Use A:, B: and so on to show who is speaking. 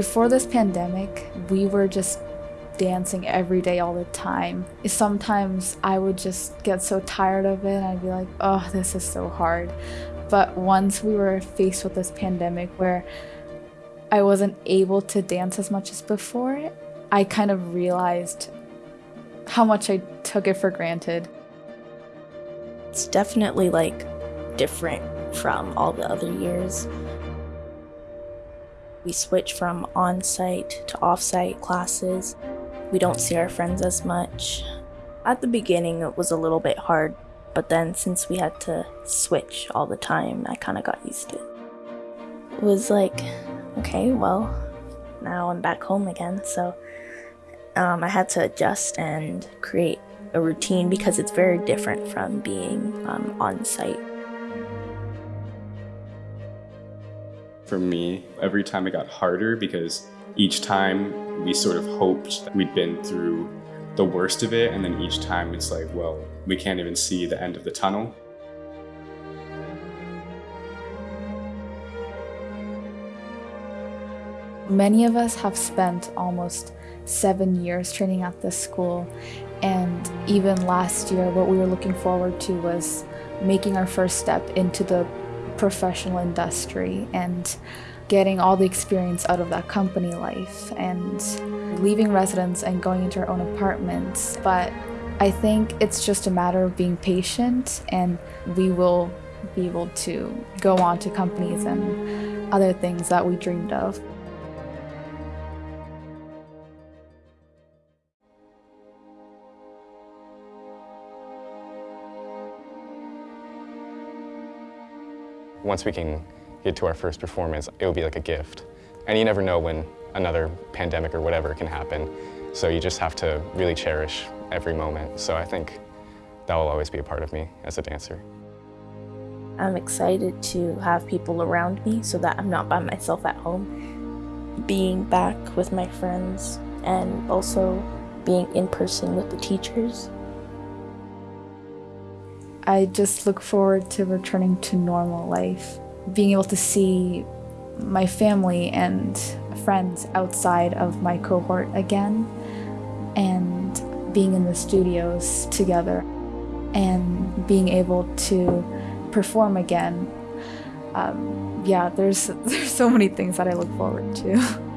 A: Before this pandemic, we were just dancing every day all the time. Sometimes I would just get so tired of it and I'd be like, oh, this is so hard. But once we were faced with this pandemic where I wasn't able to dance as much as before, I kind of realized how much I took it for granted.
B: It's definitely like different from all the other years. We switch from on site to off site classes. We don't see our friends as much. At the beginning, it was a little bit hard, but then since we had to switch all the time, I kind of got used to it. It was like, okay, well, now I'm back home again, so um, I had to adjust and create a routine because it's very different from being um, on site.
C: For me, every time it got harder because each time we sort of hoped we'd been through the worst of it, and then each time it's like, well, we can't even see the end of the tunnel.
A: Many of us have spent almost seven years training at this school, and even last year, what we were looking forward to was making our first step into the professional industry and getting all the experience out of that company life and leaving residence and going into our own apartments. But I think it's just a matter of being patient and we will be able to go on to companies and other things that we dreamed of.
D: Once we can get to our first performance, it will be like a gift. And you never know when another pandemic or whatever can happen. So you just have to really cherish every moment. So I think that will always be a part of me as a dancer.
B: I'm excited to have people around me so that I'm not by myself at home. Being back with my friends and also being in person with the teachers.
A: I just look forward to returning to normal life being able to see my family and friends outside of my cohort again and being in the studios together and being able to perform again. Um, yeah, there's, there's so many things that I look forward to.